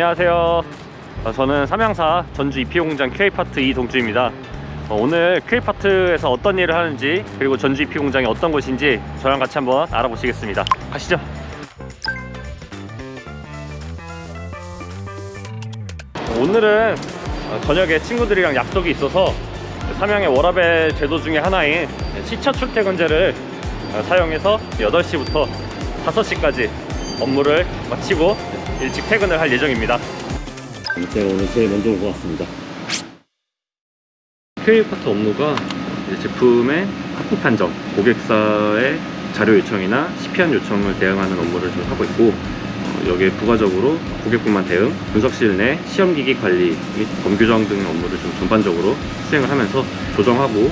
안녕하세요. 어, 저는 삼양사 전주 EP공장 QA파트 이동주입니다. 어, 오늘 QA파트에서 어떤 일을 하는지 그리고 전주 EP공장이 어떤 곳인지 저랑 같이 한번 알아보시겠습니다. 가시죠. 오늘은 어, 저녁에 친구들이랑 약속이 있어서 삼양의 워라벨 제도 중에 하나인 시차 출퇴근제를 어, 사용해서 8시부터 5시까지 업무를 마치고 일찍 퇴근을 할 예정입니다. 제가 오늘 제일 먼저 온 것 같습니다. QA 파트 업무가 제품의 합부 판정, 고객사의 자료 요청이나 CP안 요청을 대응하는 업무를 좀 하고 있고 어, 여기에 부가적으로 고객분만 대응, 분석실 내 시험기기 관리 및 검규정 등 업무를 좀 전반적으로 수행을 하면서 조정하고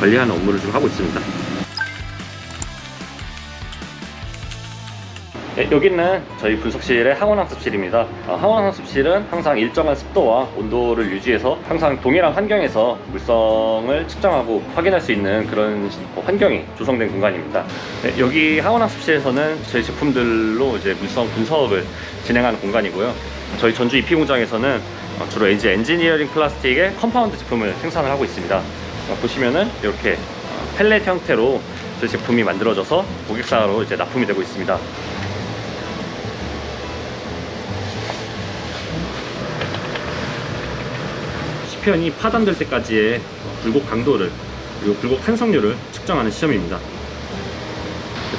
관리하는 업무를 좀 하고 있습니다. 네, 여기는 저희 분석실의 항원학습실입니다. 어, 항원학습실은 항상 일정한 습도와 온도를 유지해서 항상 동일한 환경에서 물성을 측정하고 확인할 수 있는 그런 환경이 조성된 공간입니다. 네, 여기 항원학습실에서는 저희 제품들로 이제 물성 분석을 진행하는 공간이고요. 저희 전주 EP 공장에서는 어, 주로 이제 엔지니어링 플라스틱의 compound 제품을 생산을 하고 있습니다. 어, 보시면은 이렇게 어, 펠렛 형태로 저희 제품이 만들어져서 고객사로 이제 납품이 되고 있습니다. 시편이 파단될 때까지의 굴곡 강도를 그리고 굴곡 탄성률을 측정하는 시험입니다.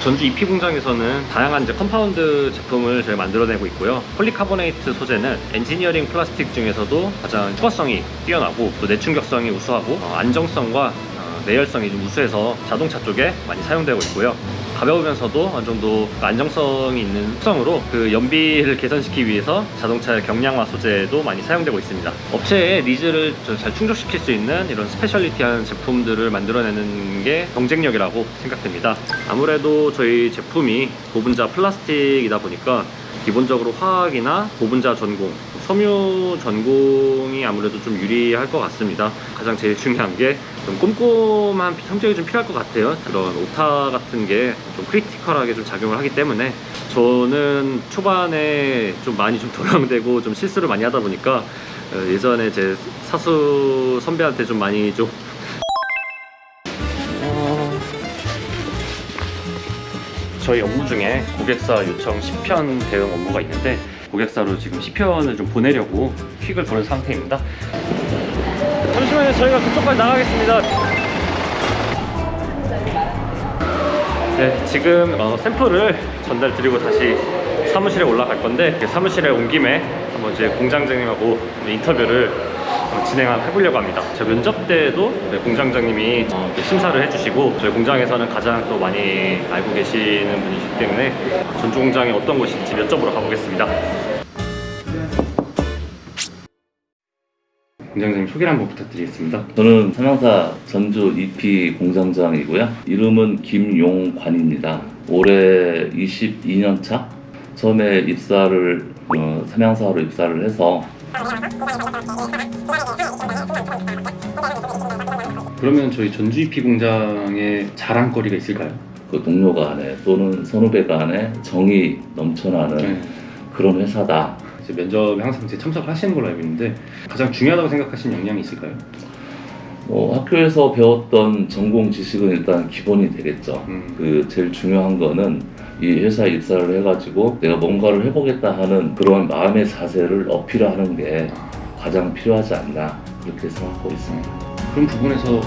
전주 EP 공장에서는 다양한 이제 compound 제품을 저희 만들어내고 있고요. 폴리카보네이트 소재는 엔지니어링 플라스틱 중에서도 가장 투과성이 뛰어나고 또 내충격성이 우수하고 어, 안정성과 어, 내열성이 좀 우수해서 자동차 쪽에 많이 사용되고 있고요. 가벼우면서도 어느 정도 안정성이 있는 특성으로 그 연비를 개선시키기 위해서 자동차의 경량화 소재도 많이 사용되고 있습니다. 업체의 니즈를 좀 잘 충족시킬 수 있는 이런 specialty한 제품들을 만들어내는 게 경쟁력이라고 생각됩니다. 아무래도 저희 제품이 고분자 플라스틱이다 보니까 기본적으로 화학이나 고분자 전공, 섬유 전공이 아무래도 좀 유리할 것 같습니다. 가장 제일 중요한 게 좀 꼼꼼한 성격이 좀 필요할 것 같아요. 그런 오타 같은 게 좀 크리티컬하게 좀 작용을 하기 때문에 저는 초반에 좀 많이 좀 도용되고 좀 실수를 많이 하다 보니까 어, 예전에 제 사수 선배한테 좀 많이 좀 저희 업무 중에 고객사 요청 10편 대응 업무가 있는데 고객사로 지금 10편을 좀 보내려고 퀵을 보는 상태입니다. 잠시만요. 저희가 그쪽까지 나가겠습니다. 네 지금 어, 샘플을 전달 드리고 다시 사무실에 올라갈 건데 그 사무실에 온 김에 한번 이제 공장장님하고 인터뷰를 어, 진행해 보려고 합니다. 제 면접 때도 네, 공장장님이 어, 심사를 해주시고 저희 공장에서는 가장 또 많이 알고 계시는 분이시기 때문에 전주 공장이 어떤 곳인지 여쭤보러 가보겠습니다. 공장장님 소개를 한번 부탁드리겠습니다. 저는 삼양사 전주 EP 공장장이고요. 이름은 김용관입니다. 올해 22년 차. 처음에 입사를 어, 삼양사로 입사를 해서 그러면 저희 전주 EP 공장의 자랑거리가 있을까요? 그 동료 간에 또는 선후배 간에 정이 넘쳐나는 네. 그런 회사다. 이제 면접에 항상 이제 참석하시는 걸로 알고 있는데 가장 중요하다고 생각하시는 역량이 있을까요? 뭐 학교에서 배웠던 전공 지식은 일단 기본이 되겠죠. 음. 그 제일 중요한 거는 이 회사에 입사를 해가지고 내가 뭔가를 해보겠다 하는 그런 마음의 자세를 어필하는 게 가장 필요하지 않나 그렇게 생각하고 있습니다. 그런 부분에서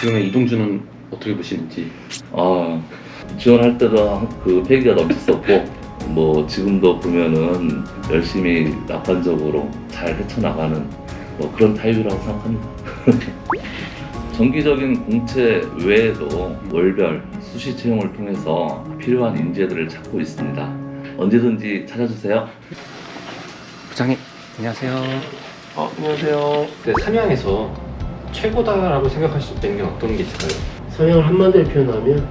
지금의 이동주는 어떻게 보시는지 아 지원할 때도 그 패기가 넘쳤었고 뭐 지금도 보면은 열심히 낙관적으로 잘 헤쳐나가는 뭐 그런 타입이라고 생각합니다. 정기적인 공채 외에도 월별 수시 채용을 통해서 필요한 인재들을 찾고 있습니다. 언제든지 찾아주세요. 부장님 안녕하세요. 어, 안녕하세요. 네, 삼양에서 최고다라고 생각하실 수 있는 게 어떤 게 있을까요? 성향을 한마디로 표현하면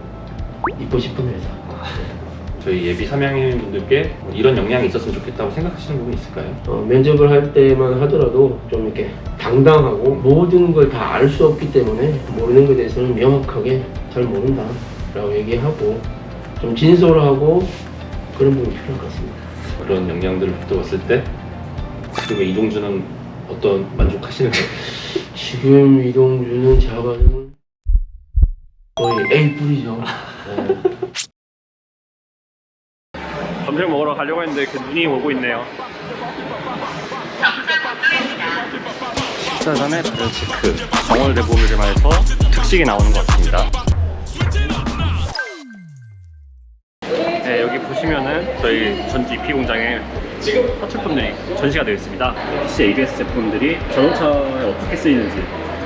있고 싶은 회사. 저희 예비 삼양인 분들께 뭐 이런 역량이 있었으면 좋겠다고 생각하시는 부분 있을까요? 어, 면접을 할 때만 하더라도 좀 이렇게 당당하고 모든 걸 다 알 수 없기 때문에 모르는 것에 대해서는 명확하게 잘 모른다 라고 얘기하고 좀 진솔하고 그런 부분이 필요할 것 같습니다. 그런 역량들을 붙들었을 때 지금의 이동주는 어떤 만족하시는 지금 이동주는 제가 봐서는 거의 A 뿌리죠. 네. 점심 먹으러 가려고 했는데 그 눈이 오고 있네요. 식사 전에 다른 체크 정월 대보밀만에서 특식이 나오는 것 같습니다. 네, 여기 보시면은 저희 전주 EP 공장에 지금 사출품들이 전시가 되어 있습니다. PC ABS 제품들이 자동차에 어떻게 쓰이는지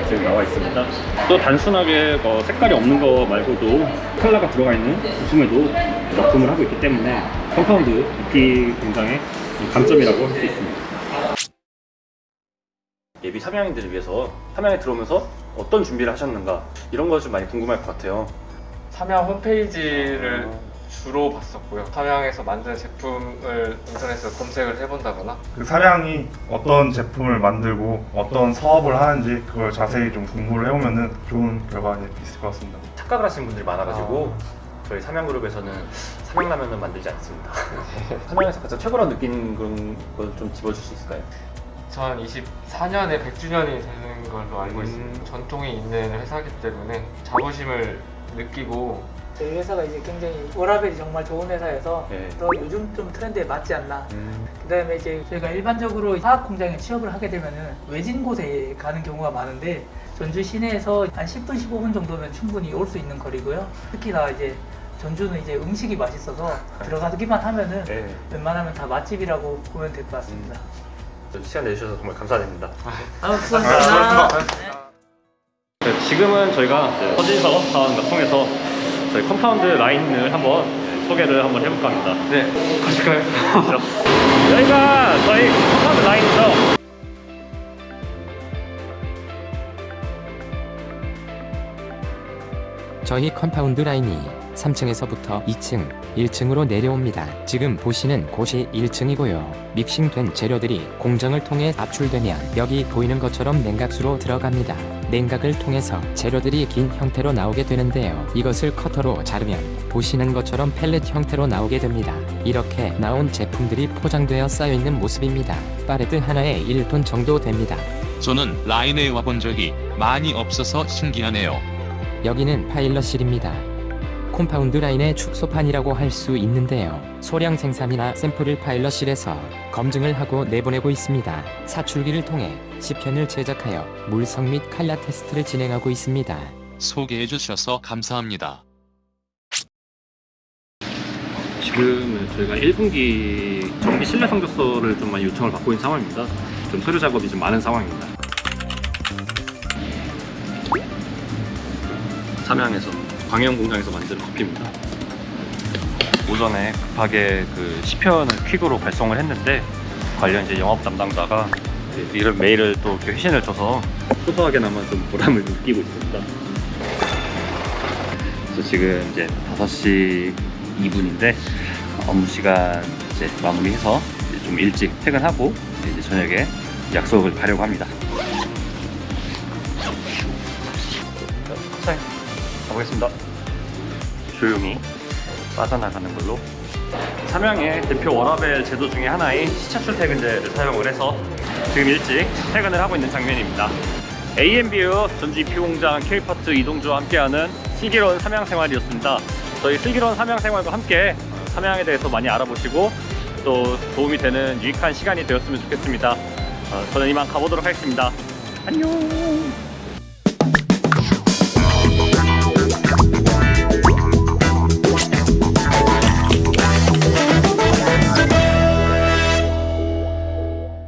지금 나와 있습니다. 또 단순하게 뭐 색깔이 없는 거 말고도 컬러가 들어가 있는 부품에도 납품을 하고 있기 때문에 compound EP 공장의 강점이라고 할 수 있습니다. 예비 삼양인들을 위해서 삼양에 들어오면서 어떤 준비를 하셨는가 이런 거좀 많이 궁금할 것 같아요. 삼양 홈페이지를 주로 봤었고요. 삼양에서 만든 제품을 인터넷에서 검색을 해본다거나 그 사량이 어떤 제품을 만들고 어떤 사업을 하는지 그걸 자세히 좀 공부를 해오면 은 좋은 결과가 있을 것 같습니다. 착각을 하시는 분들이 많아가지고 저희 삼양그룹에서는 삼양라면은 만들지 않습니다. 삼양에서 가장 최고로 느끼는 그런 걸 좀 집어줄 수 있을까요? 2024년에 100주년이 되는 걸로 알고 있습니다. 전통이 있는 회사이기 때문에 자부심을 느끼고 저희 회사가 이제 굉장히 워라벨이 정말 좋은 회사여서 네. 또 요즘 좀 트렌드에 맞지 않나. 음, 그 다음에 이제 저희가 일반적으로 화학 공장에 취업을 하게 되면은 외진 곳에 가는 경우가 많은데 전주 시내에서 한 10분 15분 정도면 충분히 올 수 있는 거리고요. 특히나 이제 전주는 이제 음식이 맛있어서 들어가기만 하면은 네. 웬만하면 다 맛집이라고 보면 될 것 같습니다. 시간 내주셔서 정말 감사드립니다. 아, 수고하셨습니다. 네, 지금은 저희가 이제 서진서 사원과 통해서 저희 compound 라인을 한번 소개를 한번 해볼까 합니다. 네 가실까요? 여기가 저희 compound 라인이죠. 저희 compound 라인이 3층에서부터 2층, 1층으로 내려옵니다. 지금 보시는 곳이 1층이고요. 믹싱된 재료들이 공정을 통해 압출되면 여기 보이는 것처럼 냉각수로 들어갑니다. 냉각을 통해서 재료들이 긴 형태로 나오게 되는데요. 이것을 커터로 자르면 보시는 것처럼 pellet 형태로 나오게 됩니다. 이렇게 나온 제품들이 포장되어 쌓여있는 모습입니다. 팔레트 하나에 1톤 정도 됩니다. 저는 라인에 와본 적이 많이 없어서 신기하네요. 여기는 파일럿실입니다. compound 라인의 축소판이라고 할 수 있는데요. 소량 생산이나 샘플을 파일럿실에서 검증을 하고 내보내고 있습니다. 사출기를 통해 시편을 제작하여 물성 및 칼라 테스트를 진행하고 있습니다. 소개해 주셔서 감사합니다. 지금 저희가 1분기 정비 실내 성적서를 좀 많이 요청을 받고 있는 상황입니다. 좀 서류 작업이 좀 많은 상황입니다. 삼양에서 광영 공장에서 만든 커피입니다. 오전에 급하게 그 시편을 퀵으로 발송을 했는데 관련 이제 영업 담당자가 이런 메일을 또 이렇게 회신을 줘서 소소하게나마 좀 보람을 느끼고 있습니다. 그래서 지금 이제 5시 2분인데 업무 시간 이제 마무리해서 이제 좀 일찍 퇴근하고 이제 저녁에 약속을 가려고 합니다. 가보겠습니다. 조용히 빠져나가는 걸로. 삼양의 대표 워라벨 제도 중에 하나인 시차 출퇴근제를 사용을 해서 지금 일찍 퇴근을 하고 있는 장면입니다. AMBU 전주 EP 공장 K파트 이동주와 함께하는 슬기로운 삼양 생활이었습니다. 저희 슬기로운 삼양 생활과 함께 삼양에 대해서 많이 알아보시고 또 도움이 되는 유익한 시간이 되었으면 좋겠습니다. 어, 저는 이만 가보도록 하겠습니다. 안녕.